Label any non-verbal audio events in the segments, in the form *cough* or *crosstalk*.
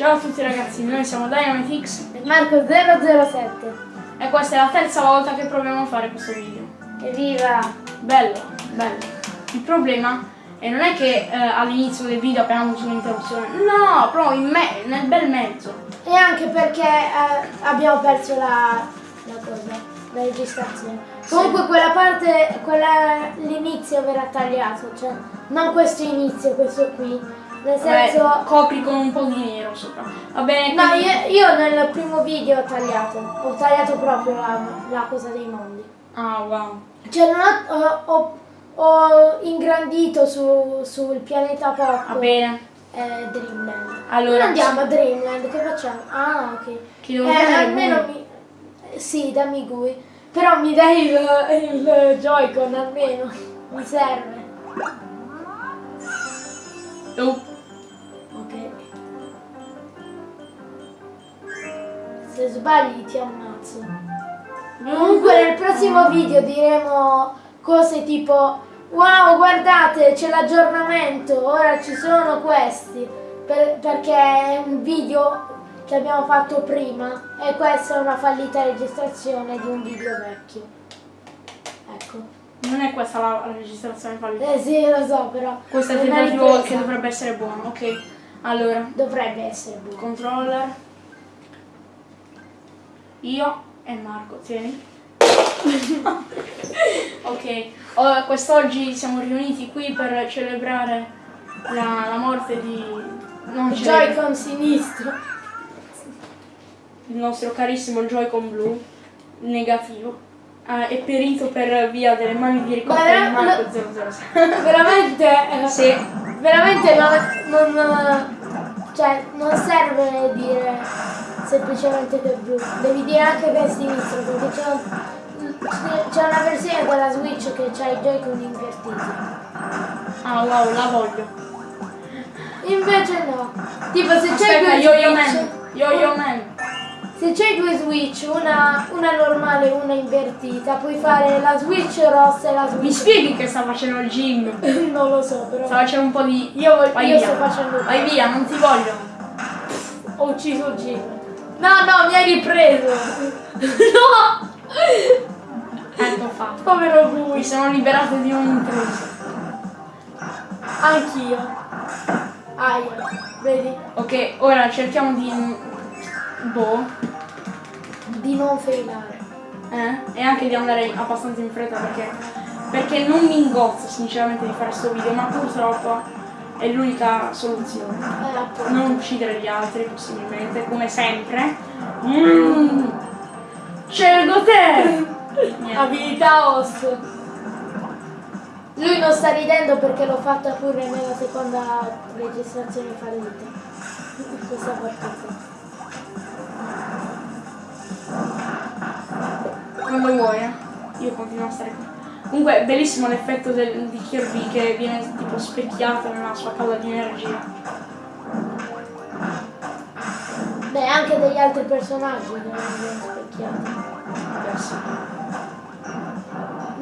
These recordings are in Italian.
Ciao a tutti ragazzi, noi siamo DynamiteX Marco 007. e questa è la terza volta che proviamo a fare questo video. Evviva! Bello, bello. Il problema è non è che eh, all'inizio del video abbiamo avuto un'interruzione, no, proprio in me- nel bel mezzo. E anche perché eh, abbiamo perso la, la cosa, la registrazione. Comunque quella parte, quella, l'inizio verrà tagliato, cioè non questo inizio, questo qui. Nel Vabbè, senso. copri con un po' di nero sopra. Va bene, No, quindi- io, io nel primo video ho tagliato, ho tagliato proprio la, la cosa dei mondi. Ah, wow. Cioè non ho, ho- ho ingrandito su- sul pianeta Va Pop bene. eh, Dreamland. Allora, non andiamo a Dreamland, che facciamo? Ah, ok. Chi devo Eh, almeno mi... Sì, dammi Gui. Però mi dai il, il Joy-Con almeno. Mi serve. Oh, Se sbagli ti ammazzo. Comunque nel prossimo video diremo cose tipo Wow guardate c'è l'aggiornamento, ora ci sono questi Per- perché è un video che abbiamo fatto prima e questa è una fallita registrazione di un video vecchio. Ecco. non è questa la la registrazione fallita. Eh sì lo so però. Questo è il tentativo che dovrebbe essere buono, ok. Allora, Dovrebbe essere buono. controller. Io e Marco, tieni. ok, quest'oggi siamo riuniti qui per celebrare la, la morte di... Non Joy-Con sinistro. il nostro carissimo Joy-Con blu negativo. Ah, è perito per via delle mani di ricordo di Marco no. 007. veramente eh, Sì. veramente non, non- cioè non serve dire semplicemente è blu devi dire anche che è sinistro perché c'è, c'è una versione della Switch che ha i Joy-Con invertiti Ah wow, la voglio. invece no tipo se c'è due Yo-Yo Switch Man. Yo-Yo Man. se c'hai due Switch una, una normale e una invertita puoi fare la Switch rossa e la Mi Switch spieghi che sta facendo il gym? *laughs* non lo so però Sta facendo un po' di... io, voglio- Vai io via. sto facendo Vai via, non ti voglio. Ho ucciso il Jim. No, no, mi hai ripreso. no! Ecco fatto. Povero Mi lui. sono liberato di un intruso. Anch'io. Aia. Vedi? Ok, ora cerchiamo di... Boh. Di non failare. Eh? E anche di andare abbastanza in fretta perché... Perché non mi ingozzo sinceramente di fare sto video, ma purtroppo è l'unica soluzione. Non uccidere gli altri possibilmente, come sempre. Mm. Scelgo te! Abilità os. Lui non sta ridendo perché l'ho fatta pure nella seconda registrazione fallita. Questa partita. Quando vuoi, eh. Io continuo a stare qui. Comunque è bellissimo l'effetto di Kirby che viene tipo specchiato nella sua calla di energia. Beh, anche degli altri personaggi che vengono specchiati. Sì.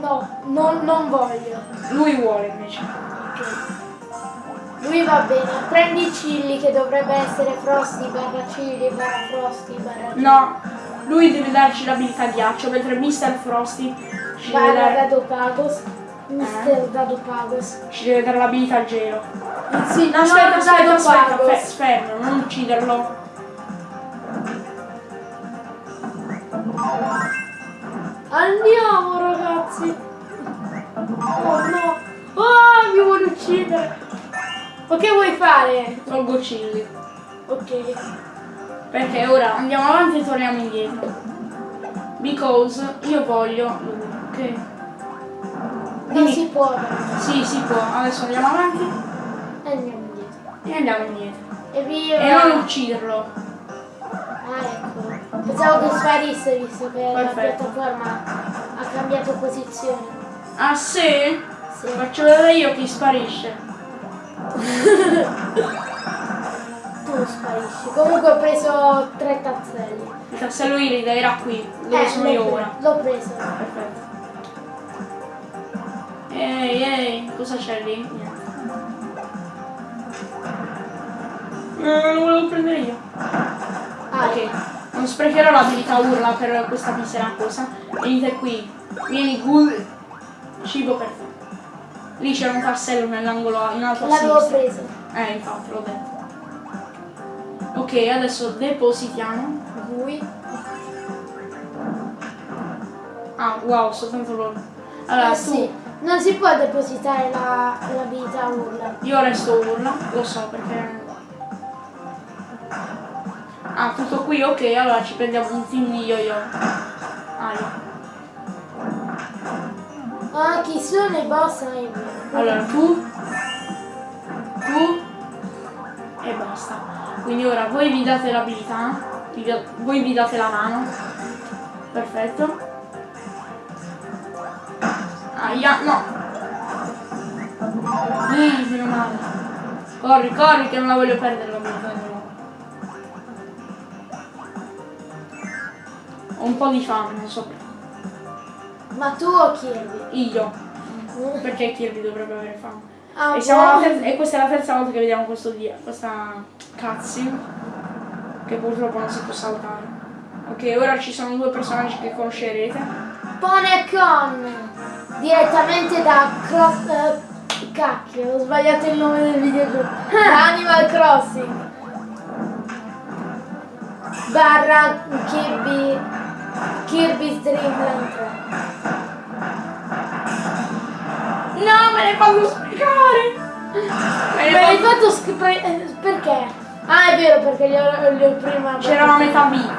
No, non, non voglio. Lui vuole invece. Lui va bene, prendi Chilli che dovrebbe essere Frosty barra Chilli barra Frosty barra No, lui deve darci l'abilità ghiaccio, mentre Mr. Frosty ci dare, Dado Pagos, Mister Dado Pagos. ci deve dare l'abilità gelo. Sì, No, aspetta, aspetta, Dado aspetta, Pagos. fe- fermo, non ucciderlo. Andiamo ragazzi! Oh no! Oh, mi vuole uccidere! Ma che vuoi fare? Tolgo Chilli. Ok. Perché ora andiamo avanti e torniamo indietro. Because io voglio Ok. Non si può. Sì, si può. Adesso andiamo avanti E andiamo indietro. e andiamo indietro. Evviva! E non ucciderlo. Ah, ecco. Pensavo che sparisse visto che la Perfetto. piattaforma ha cambiato posizione. Ah sì? Sì. Faccio vedere io chi sparisce. *laughs* Tu sparisci. Comunque ho preso tre tazzelli. Il tassello iride era qui, dove Eh, sono io ora. L'ho preso. Perfetto. Ehi, ehi, cosa c'è lì? Niente. Eh, lo volevo prendere io. Ah, Ok, non sprecherò l'abilità urla per questa misera cosa. Venite qui. Vieni ghoul. Cibo per te. Lì c'era un tassello nell'angolo in alto a l'avevo preso. Eh, infatti, l'ho detto. Ok, adesso depositiamo. Lui. Ah, wow, soltanto loro. Allora, Eh, tu, sì. Non si può depositare la- l'abilità urla. io resto urla, lo so perché... Ah, tutto qui, ok, allora ci prendiamo un team di yo-yo. Ah, io. Ah, chi sono i boss? Allora, tu, tu e basta. Quindi ora voi vi date l'abilità, voi vi date la mano. Perfetto. Aia, no. Eh, meno male. Corri, corri che non la voglio perdere di nuovo. Ho un po' di fame, non so perché. Ma tu o Kirby? Io. Perché Kirby dovrebbe avere fame. Ah, E, terza- e questa è la terza volta che vediamo questo dia, questa cutscene che purtroppo non si può saltare. Ok, ora ci sono due personaggi che conoscerete. Pone con direttamente da Cross. eh, cacchio, ho sbagliato il nome del videogioco. Da Animal Crossing. Barra Kirby. Kirby's Dream Land 3. No, me l'hai fatto spiegare! Me l'hai l'hai fatto- fatto scrivere. Perché? Ah, è vero, perché gli ho, gli ho prima. C'era la metà vita.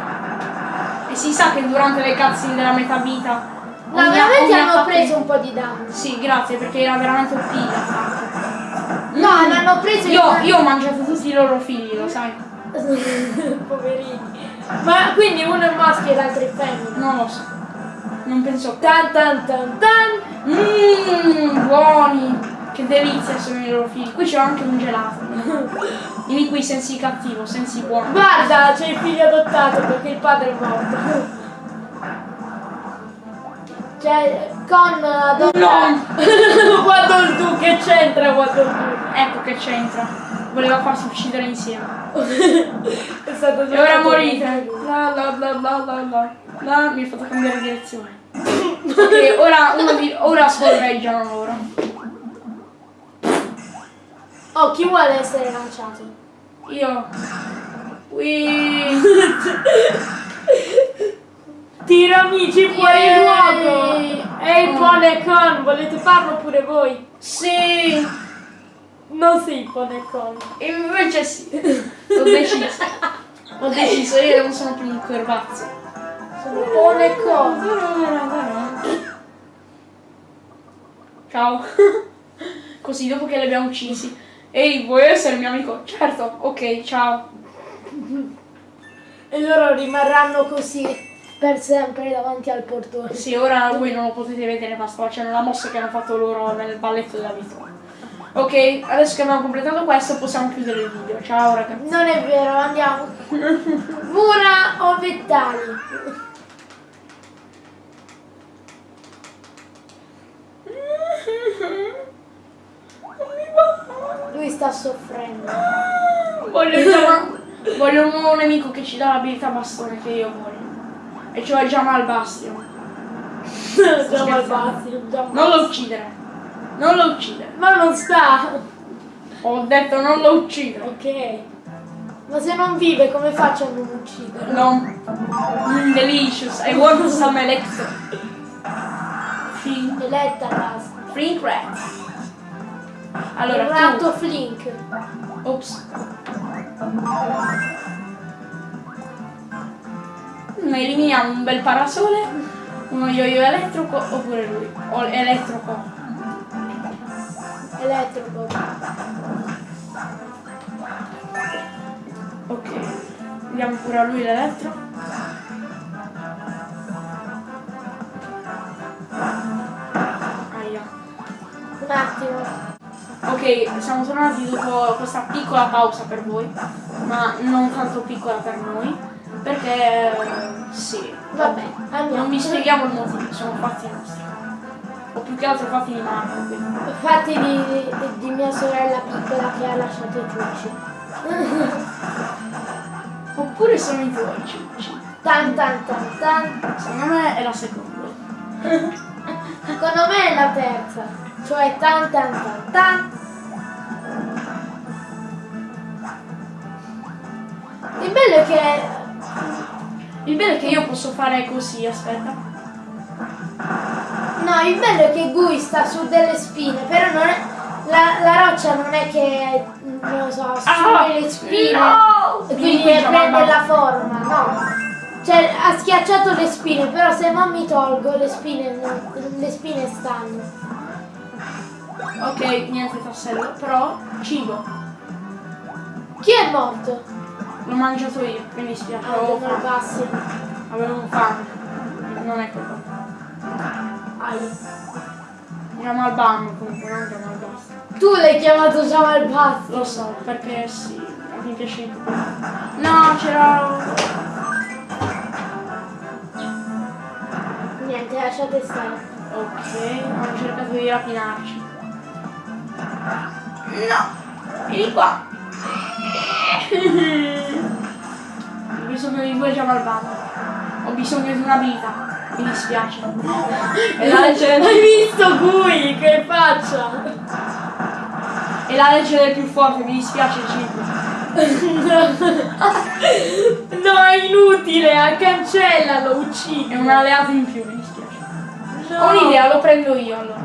E si sa che durante le cutscene della metà vita. No, ogni- veramente hanno preso un po' di danno. Sì, grazie, perché era veramente OP l'attacco. No, l'hanno preso Io, in- io ho mangiato tutti i loro figli, lo sai? *laughs* Poverini. Ma quindi uno è maschio e l'altro è femmina. Non lo so. Non penso. Tan tan tan tan. Mmm, buoni! Che delizia sono i loro figli. Qui c'è anche un gelato. *laughs* Vieni qui, sensi cattivo, sensi buono. Guarda, c'è il figlio adottato perché il padre è morto. Cioè, con adottato. No! Il *laughs* tu, che c'entra guarda il Ecco che c'entra. Voleva farsi uccidere insieme. *laughs* è stato E ora morite. La la la la la la. La, mi ha fatto cambiare direzione. *laughs* Ok, ora, uno di, ora scorreggiano loro. Oh, chi vuole essere lanciato? Io. Qui. Tira amici fuori Yay! luogo! Ehi, Ponecon, volete farlo pure voi? Sì! Non sei Ponecon. Invece sì. *laughs* Ho deciso. Ho deciso, io non sono più un corbazzo. Sono Ponecon. Ciao. *laughs* Così dopo che li abbiamo uccisi. Ehi, vuoi essere mio amico? Certo, ok, ciao. E loro rimarranno così per sempre davanti al portone. Sì, ora voi non lo potete vedere, ma sto facendo la mossa che hanno fatto loro nel balletto della vita. Ok, adesso che abbiamo completato questo possiamo chiudere il video. Ciao ragazzi. Non è vero, andiamo. *laughs* Mura o vettali? Lui sta soffrendo. Voglio, voglio un nuovo nemico che ci dà l'abilità bastone che io voglio. E cioè Jamal Bastion. Jamal Bastion. Non lo uccidere. Non lo uccidere. Ma non sta. Ho detto non lo uccidere. Ok. Ma se non vive come faccio a non ucciderlo? No. Mm, delicious. I want some electro. Flink. Eletta basta. Flink rat. Allora, Il tu. ratto Flink. Ops. Eliminiamo un bel parasole, uno yo-yo elettrico oppure lui. O elettrico. Elettrico. Ok. Diamo pure a lui l'elettro. Aia. Un attimo. Ok, siamo tornati dopo questa piccola pausa per voi, ma non tanto piccola per noi, perché sì, Vabbè, andiamo. non vi spieghiamo il motivo, sono fatti nostri. O più che altro fatti di Marco, quindi. Fatti di, di- di mia sorella piccola che ha lasciato i ciucci. *laughs* Oppure sono i tuoi ciucci? Tan tan tan tan. Secondo me è la seconda. *laughs* Secondo me è la terza. Cioè tan tan tan tan. Il bello è che. Il bello è che io posso fare così, aspetta. No, il bello è che Gui sta su delle spine, però non è. La, la roccia non è che. non lo so, assume le spine. Ah, No! E quindi prende la forma, no. Cioè ha schiacciato le spine, però se non mi tolgo le spine, le spine stanno. Ok, niente tassello, però cibo. Chi è morto? L'ho mangiato io, mi dispiace. Ah, Avevo fame. passi. Avevo fame. Non è colpa. Ai. Jamal Bam comunque, non Jamal Basta. Tu l'hai chiamato Jamal Bass. Lo so, perché sì, mi piace più. No, c'era. Niente, lasciate stare. Ok, hanno cercato di rapinarci. No! Vieni qua! *laughs* Ho bisogno di due Bam. Ho bisogno di un'abilità. Mi dispiace. E la legge. Hai visto Gui? Che faccia? E la legge del più forte, mi dispiace Cibo. *laughs* No, è inutile, cancellalo, uccidi. È un alleato in più, mi dispiace. No. Ho un'idea, lo prendo io allora.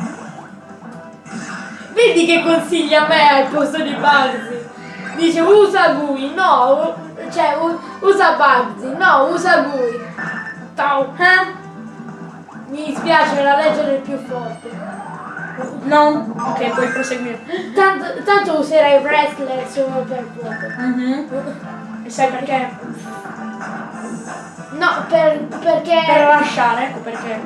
Vedi che consiglia a me al posto di Bugsy. Dice usa Gui, no, cioè usa Bugsy, no, usa Gui. Ciao! Eh? Mi dispiace, la legge del più forte. No? Ok, puoi proseguire. Tanto, tanto userai wrestler solo per poco. Mhm. E sai perché? No, per, perché... Per lasciare, ecco perché.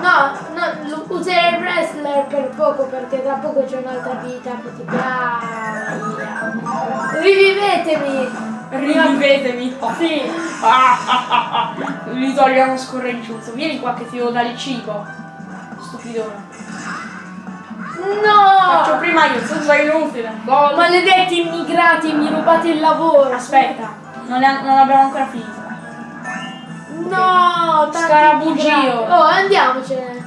No, no, userai wrestler per poco perché tra poco c'è un'altra abilità che ti piace. Rivivetemi! Rivivetemi. Sì. *laughs* Gli togliamo scorreggiuto. Vieni qua che ti devo dare il cibo. Stupidone. Faccio No! prima io, tu sei inutile. Gol. Maledetti immigrati, mi rubate il lavoro. Aspetta, non, ne- non abbiamo ancora finito. No, Scarabugio. Oh, andiamocene.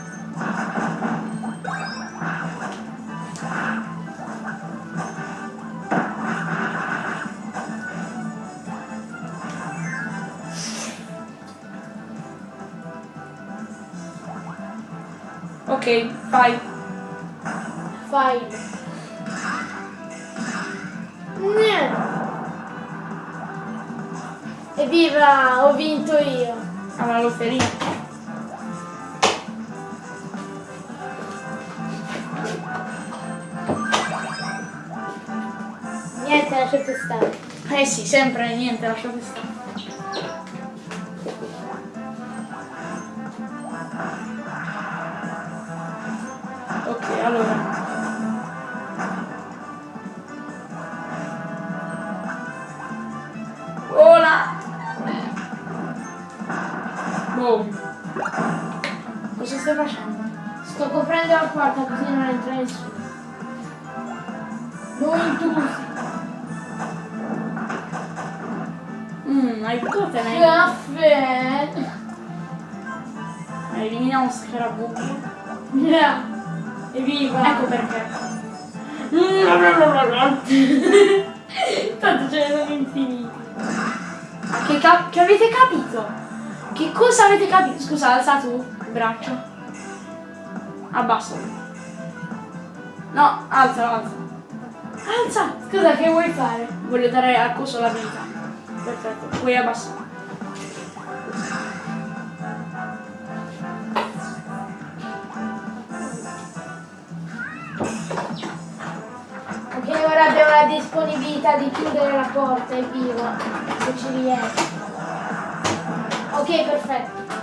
Ok. Fai. Niente. Evviva, ho vinto io. Alla lotteria. Niente, lasciate stare. Eh sì, sempre niente, lasciate stare. Cosa stai facendo? Sto coprendo la porta così non entra nessuno. Non intrusi. Mmm, hai potuto tenere. Caffè. Elimina uno scarabuccio. No. Evviva. Ecco perché. *laughs* Tanto ce ne sono infiniti. Che, cap- che avete capito? Che cosa avete capito? Scusa, alza tu il braccio. Abbassa. No, alza, alza. Alza! Scusa, che vuoi fare? Voglio dare al coso l'abilità. Perfetto, puoi abbassare. Ok, ora abbiamo la disponibilità di chiudere la porta, evviva. Se ci riesco. Ok, perfetto.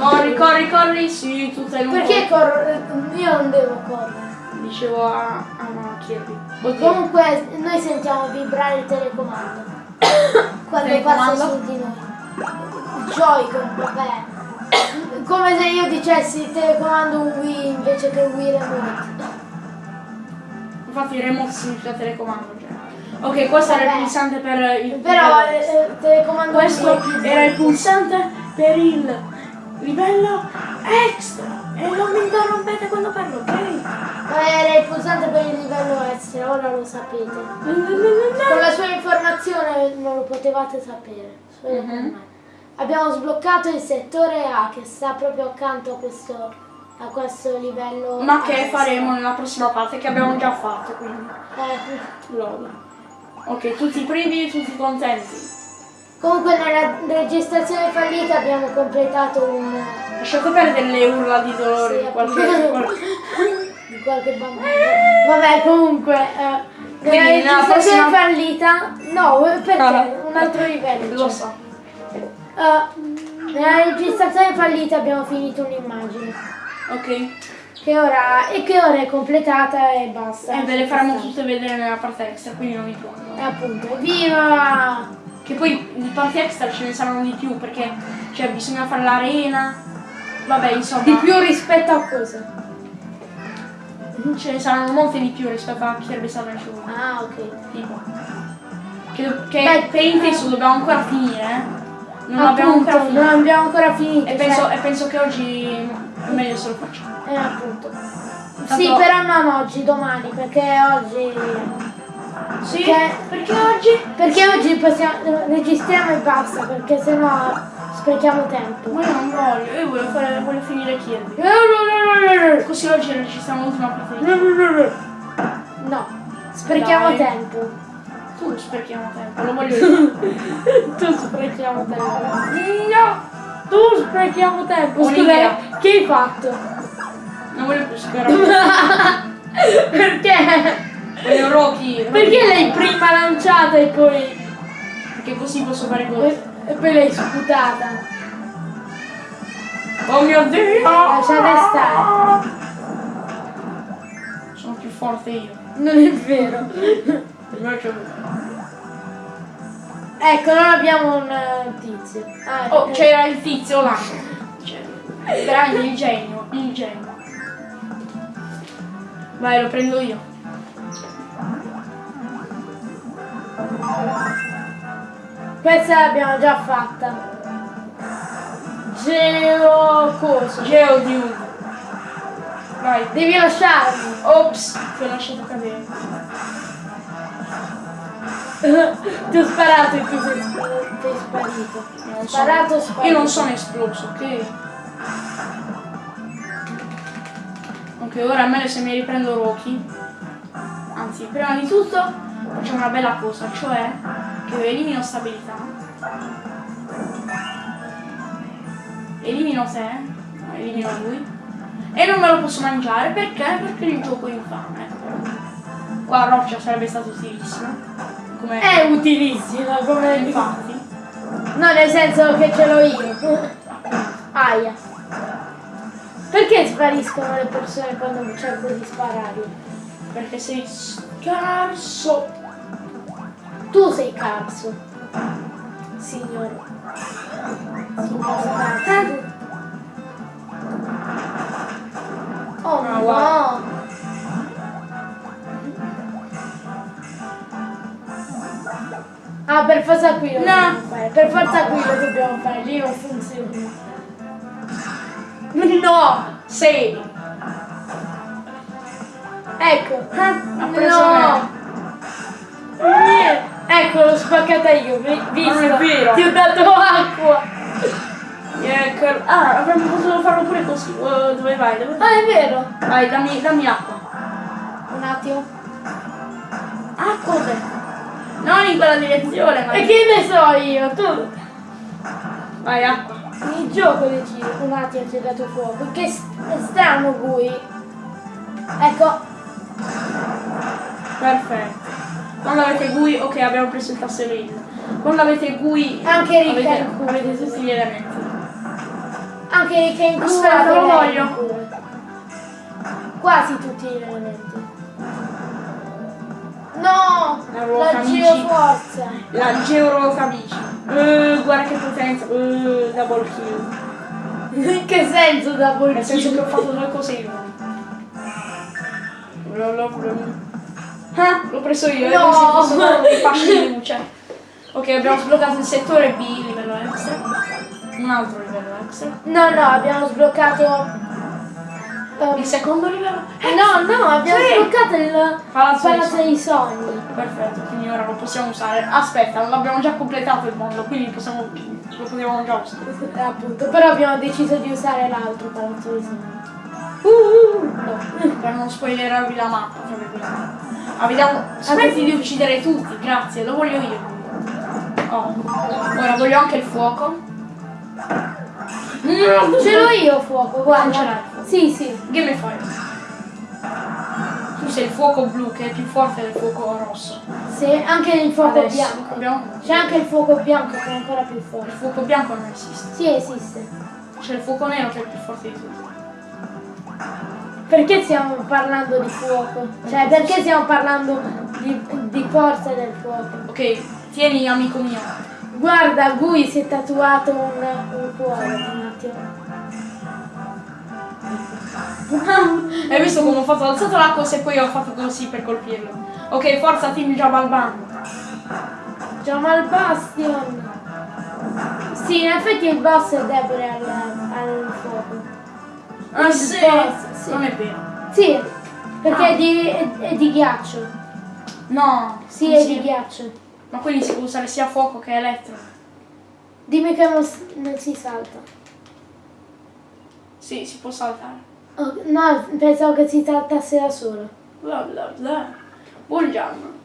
Corri, corri, corri. Sì, tu sei lungo. Perché corro? Io non devo correre. Dicevo a, a no, Kirby. Oddio. Comunque noi sentiamo vibrare il telecomando *coughs* quando Telecomando? passa su di noi. Joy-Con, vabbè. Come se io dicessi telecomando un Wii invece che Wii Remote. Infatti il remote significa telecomando. Ok, questo era il pulsante per il Però extra. eh, telecomando Questo era il pulsante per il livello extra. E non mi interrompete quando parlo, ok? Era il pulsante per il livello extra, ora lo sapete. Con la sua informazione non lo potevate sapere. con Mhm. me. Abbiamo sbloccato il settore A che sta proprio accanto a questo, a questo livello. Ma che faremo nella prossima parte che abbiamo già fatto, quindi. Eh, Lol. Ok, tutti privi, tutti contenti. comunque nella registrazione fallita abbiamo completato un... Lasciate perdere le urla di dolore Sì, di qualche. *laughs* di qualche bambino. Vabbè, comunque, eh, nella registrazione prossima- fallita, no, perché? Ah. Un altro livello. Lo cioè. so. Eh, nella registrazione fallita abbiamo finito un'immagine. Ok. Che ora, e che ora è completata e basta. E ve le faremo tutte vedere nella parte extra, quindi non mi preoccupate. E appunto, evviva! Che poi di parti extra ce ne saranno di più perché cioè bisogna fare l'arena. Vabbè, insomma. Di più rispetto a cosa? Ce ne saranno molte di più rispetto a chi sarebbe stato nel show. Ah, ok. Tipo. Che, che Beh, Paint eh. dobbiamo ancora finire, eh. Non abbiamo ancora finito. non abbiamo ancora finito. E cioè- penso, e penso che oggi è meglio se lo facciamo. Eh, appunto. Tanto- Sì, però non oggi, domani, perché oggi... Sì? Che- Perché oggi? Perché oggi possiamo, registriamo e basta, perché sennò sprechiamo tempo. Ma io non voglio, io voglio, fare, voglio finire Kirby. Così oggi registriamo l'ultima parte di No, sprechiamo Dai. tempo. Tu sprechiamo tempo, lo voglio io. *laughs* Tu sprechiamo tempo. No! Tu sprechiamo tempo. Scusa, che hai fatto? Non voglio più sperare. *laughs* Perché? voglio Rocky. Perché l'hai prima lanciata e poi, Perché così posso fare cose. e, e poi l'hai sputata? Oh mio dio! Lasciate stare. Sono più forte io. Non è vero. Ecco, non abbiamo un eh, tizio. Ah, Oh, eh, c'era il tizio là. Veramente il genio, il genio. Vai, lo prendo io. Questa l'abbiamo già fatta. Geo coso. Geodude. Vai. Devi lasciarmi. Ops, ti ho lasciato cadere. Ti ho sparato e tu sei, sei sparito. Non so. Sparato, sparato. Io non sono esploso, ok? Ok, ora è meglio se mi riprendo Rocky. Anzi, prima di tutto facciamo una bella cosa, cioè che elimino stabilità. Elimino te, no, elimino lui. E non me lo posso mangiare perché? Perché il gioco infame. Qua roccia sarebbe stato utilissimo. Come È utilissima come... infatti. No, nel senso che ce l'ho io. Aia. Perché spariscono le persone quando cerco di spararle? Perché sei scarso. Tu sei cazzo. Signore. Signor cazzo. Oh Ah, no. Ah, per forza qui lo No. dobbiamo fare. Per forza qui lo dobbiamo fare. Lì non funziona. No! Sei! Ecco. Ha preso No. Niente. Ecco, l'ho spaccata io, vi- visto? Non è vero. Ti ho dato acqua. Ecco. Ah, avremmo potuto farlo pure così. Uh, dove vai? Dove? Ah, è vero. Vai, dammi, dammi acqua. Un attimo. Acqua dove? Non in quella direzione, ma. E che ne so io? Tu Vai, acqua. il gioco. Un attimo ti ho dato fuoco. Che è strano Gui. Ecco. Perfetto. Quando avete GUI, ok, abbiamo preso il tassello. Quando avete GUI, Anche Ricca avete, avete tutti gli elementi. Anche che in Aspetta, culo lo voglio. Quasi tutti gli elementi. No! La La geoforza. La Georoca amici. Uh, guarda che potenza. Uh, double kill. In che senso da Nel senso che ho fatto due cose in uno. Ah, l'ho preso io, e No! questi possono dei fasci di luce. Ok, abbiamo sbloccato il settore B, livello extra. Un altro livello extra. No, no, abbiamo sbloccato. Ehm, Il secondo livello? no, no, abbiamo Sì. sbloccato il Palazzo dei Palazzo dei Sogni. Perfetto, quindi ora lo possiamo usare. Aspetta, l'abbiamo già completato il mondo, quindi possiamo, lo potevamo già usare. Eh, appunto, però abbiamo deciso di usare l'altro Palazzo dei Sogni. Uh, no. Per non spoilerarvi la mappa, tra virgolette. Ah, vediamo. Smetti di uccidere tutti, grazie, lo voglio io. Oh. Ora voglio anche il fuoco. Mm, Ce l'ho io fuoco, guarda. Sì, sì. Game fire. Tu sei il fuoco blu che è più forte del fuoco rosso. Sì, anche il fuoco Adesso bianco. abbiamo. C'è anche il fuoco bianco che è ancora più Il forte. fuoco bianco non esiste. Sì, esiste. C'è il fuoco nero che è il più forte di tutti. Perché stiamo parlando di fuoco? Cioè, perché stiamo parlando di, di forza del fuoco? Ok, tieni amico mio. Guarda, Gui si è tatuato un, un cuore un attimo. Hai visto come ho fatto? Ho alzato la cosa e poi ho fatto così per colpirlo. Ok, forza team Jabalban. Jamal Bastion! Sì, in effetti il boss è debole al, al fuoco. Ah Il sì? boss, sì. Non è vero. Sì, perché Ah. è, di, è, è di ghiaccio. No. Sì, è si- di ghiaccio. Ma quindi si può usare sia fuoco che elettro. Dimmi che non, non si salta. Sì, si può saltare. Oh, no, pensavo che si saltasse da solo. Bla bla bla. Buongiorno.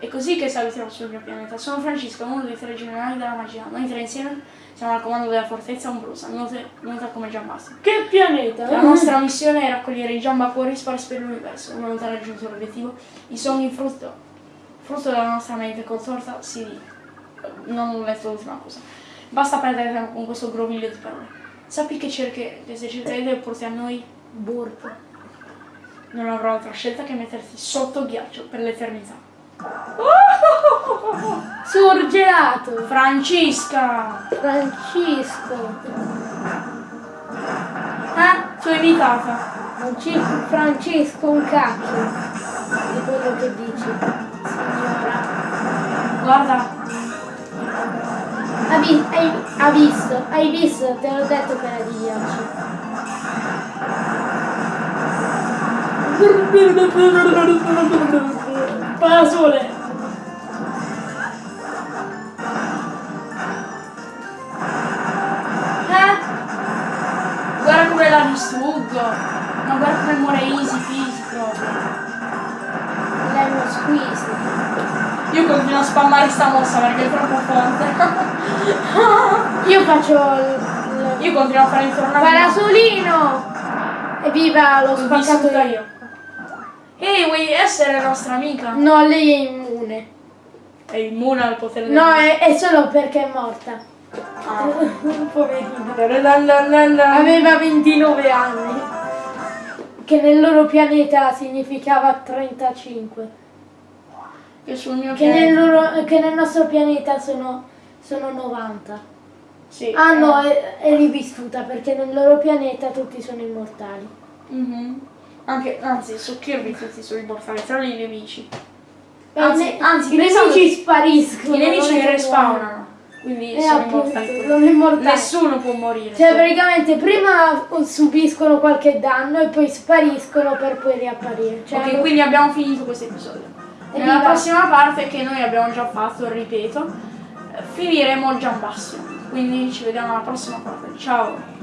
È così che salutiamo sul mio pianeta. Sono Francesco, uno dei tre generali della magia. Noi tre insieme siamo al comando della fortezza ombrosa, nota, come Giambassi. Che pianeta? La nostra missione è raccogliere i giambacuori sparsi per l'universo. Una volta raggiunto l'obiettivo, i sogni frutto, frutto della nostra mente contorta si Non ho letto l'ultima cosa. Basta perdere tempo con questo groviglio di parole. Sappi che, cerchi, che se cercherai di opporti a noi, Burp. non avrò altra scelta che metterti sotto ghiaccio per l'eternità. *laughs* Surgelato. Francesca! Francisco. Eh? Ti ho invitata. Francisco, Francesco un cacchio. Di quello che dici, signora. Guarda, Ha, vi- hai, ha visto, hai visto, te l'ho detto che era di ghiaccio. parasole! Eh? Guarda come la distruggo! Ma guarda come muore easy peasy proprio. Lei lo squeeze. Io continuo a spammare sta mossa perché è troppo forte. *laughs* *laughs* Io faccio il, Io continuo a fare il tornado. parasolino! Evviva, l'ho spaccato io. io. Ehi, vuoi essere nostra amica? No, lei è immune. È immune al potere del No, è, è solo perché è morta. Ah. *laughs* Poverina. Aveva Aveva 29 anni. Che nel loro pianeta significava 35. che sul mio Che nel, pianeta. loro- che nel nostro pianeta sono, sono 90. Sì. Ah no, è, è rivissuta perché nel loro pianeta tutti sono immortali. Mhm. Anche, anzi, su Kirby tutti sono immortali, tranne i nemici. E Anzi, anzi, i nemici spariscono. I nemici respawnano, quindi Eh, sono appunto, immortali. sono immortali. Nessuno può morire. Cioè praticamente prima subiscono qualche danno e poi spariscono per poi riapparire. Cioè, ok, quindi abbiamo finito questo episodio. Nella Evviva. prossima parte, che noi abbiamo già fatto, ripeto, finiremo Giambasio. Quindi ci vediamo alla prossima parte. Ciao!